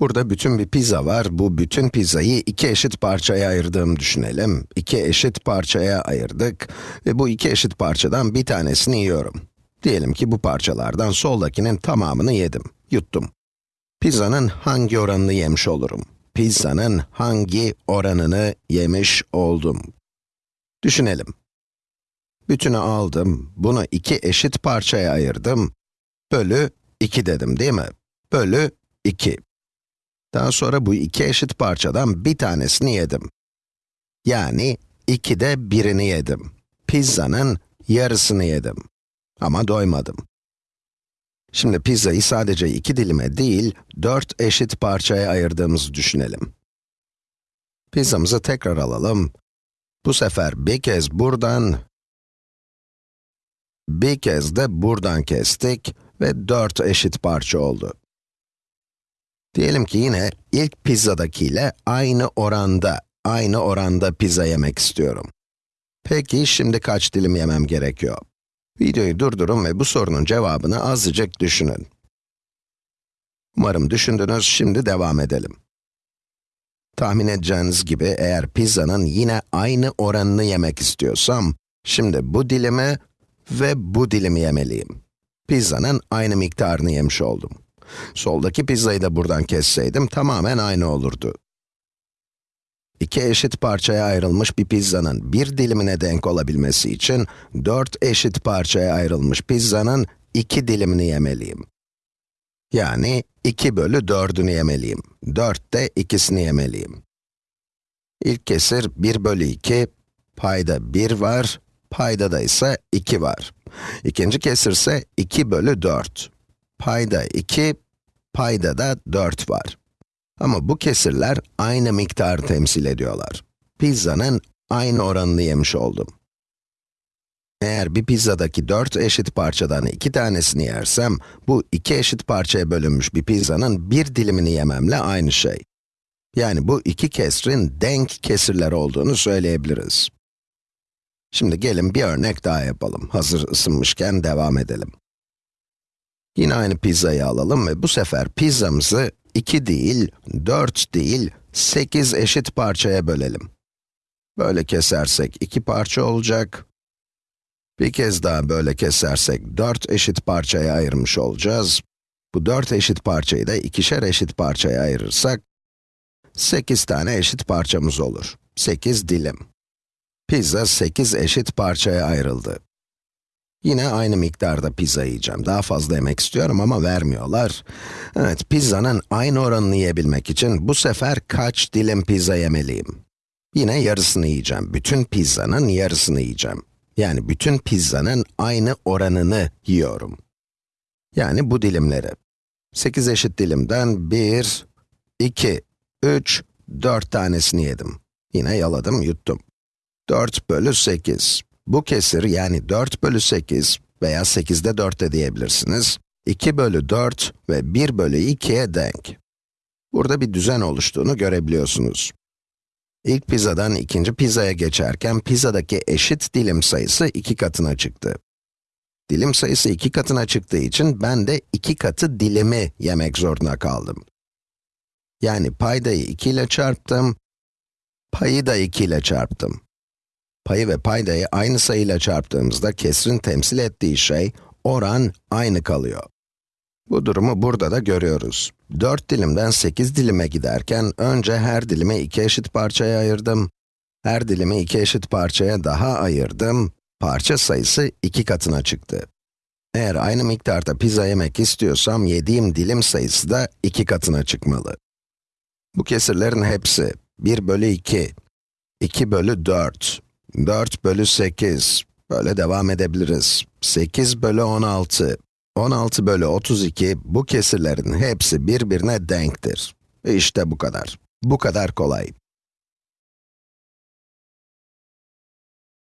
Burada bütün bir pizza var. Bu bütün pizzayı iki eşit parçaya ayırdığımı düşünelim. İki eşit parçaya ayırdık ve bu iki eşit parçadan bir tanesini yiyorum. Diyelim ki bu parçalardan soldakinin tamamını yedim, yuttum. Pizzanın hangi oranını yemiş olurum? Pizzanın hangi oranını yemiş oldum? Düşünelim. Bütünü aldım, bunu iki eşit parçaya ayırdım, bölü 2 dedim değil mi? Bölü 2. Daha sonra bu iki eşit parçadan bir tanesini yedim. Yani 2'de birini yedim. Pizzanın yarısını yedim. Ama doymadım. Şimdi pizzayı sadece iki dilime değil, dört eşit parçaya ayırdığımızı düşünelim. Pizzamızı tekrar alalım. Bu sefer bir kez buradan, bir kez de buradan kestik ve dört eşit parça oldu. Diyelim ki yine ilk pizzadakiyle aynı oranda, aynı oranda pizza yemek istiyorum. Peki şimdi kaç dilim yemem gerekiyor? Videoyu durdurun ve bu sorunun cevabını azıcık düşünün. Umarım düşündünüz, şimdi devam edelim. Tahmin edeceğiniz gibi eğer pizzanın yine aynı oranını yemek istiyorsam, şimdi bu dilimi ve bu dilimi yemeliyim. Pizzanın aynı miktarını yemiş oldum. Soldaki pizzayı da buradan kesseydim tamamen aynı olurdu. İki eşit parçaya ayrılmış bir pizzanın bir dilimine denk olabilmesi için, dört eşit parçaya ayrılmış pizzanın iki dilimini yemeliyim. Yani 2 bölü 4'ünü yemeliyim. 4 de ikisini yemeliyim. İlk kesir 1 bölü 2, payda 1 var, payda da ise 2 var. İkinci kesir ise 2 bölü 4. Payda 2, payda da 4 var. Ama bu kesirler aynı miktarı temsil ediyorlar. Pizzanın aynı oranını yemiş oldum. Eğer bir pizzadaki 4 eşit parçadan iki tanesini yersem, bu iki eşit parçaya bölünmüş bir pizzanın bir dilimini yememle aynı şey. Yani bu iki kesrin denk kesirler olduğunu söyleyebiliriz. Şimdi gelin bir örnek daha yapalım. Hazır ısınmışken devam edelim. Yine aynı pizzayı alalım ve bu sefer pizzamızı 2 değil, 4 değil, 8 eşit parçaya bölelim. Böyle kesersek 2 parça olacak. Bir kez daha böyle kesersek 4 eşit parçaya ayırmış olacağız. Bu 4 eşit parçayı da ikişer eşit parçaya ayırırsak, 8 tane eşit parçamız olur. 8 dilim. Pizza 8 eşit parçaya ayrıldı. Yine aynı miktarda pizza yiyeceğim. Daha fazla yemek istiyorum ama vermiyorlar. Evet, pizzanın aynı oranını yiyebilmek için bu sefer kaç dilim pizza yemeliyim? Yine yarısını yiyeceğim. Bütün pizzanın yarısını yiyeceğim. Yani bütün pizzanın aynı oranını yiyorum. Yani bu dilimleri. 8 eşit dilimden 1, 2, 3, 4 tanesini yedim. Yine yaladım, yuttum. 4 bölü 8. Bu kesir yani 4 bölü 8 veya 8'de 4 de diyebilirsiniz. 2 bölü 4 ve 1 bölü 2'ye denk. Burada bir düzen oluştuğunu görebiliyorsunuz. İlk pizzadan ikinci pizzaya geçerken pizzadaki eşit dilim sayısı iki katına çıktı. Dilim sayısı iki katına çıktığı için ben de iki katı dilimi yemek zorunda kaldım. Yani paydayı 2 ile çarptım, payı da 2 ile çarptım. Payı ve paydayı aynı sayıyla çarptığımızda kesrin temsil ettiği şey, oran aynı kalıyor. Bu durumu burada da görüyoruz. 4 dilimden 8 dilime giderken, önce her dilimi iki eşit parçaya ayırdım. Her dilimi iki eşit parçaya daha ayırdım. Parça sayısı iki katına çıktı. Eğer aynı miktarda pizza yemek istiyorsam, yediğim dilim sayısı da iki katına çıkmalı. Bu kesirlerin hepsi 1 bölü 2, 2 bölü 4, 4 bölü 8, böyle devam edebiliriz. 8 bölü 16, 16 bölü 32, bu kesirlerin hepsi birbirine denktir. İşte bu kadar. Bu kadar kolay.